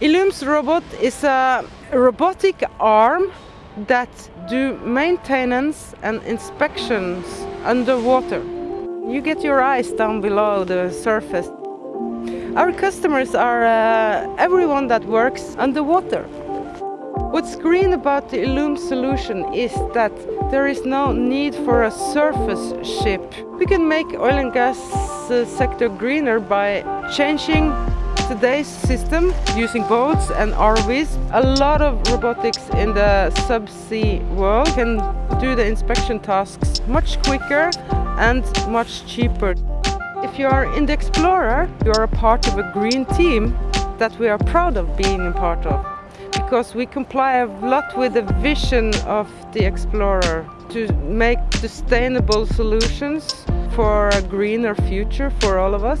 Eelume's robot is a robotic arm that do maintenance and inspections underwater. You get your eyes down below the surface. Our customers are uh, everyone that works underwater. What's green about the Illum solution is that there is no need for a surface ship. We can make oil and gas uh, sector greener by changing today's system using boats and ROVs, a lot of robotics in the subsea world can do the inspection tasks much quicker and much cheaper. If you are in the Explorer, you are a part of a green team that we are proud of being a part of because we comply a lot with the vision of the Explorer to make sustainable solutions for a greener future for all of us.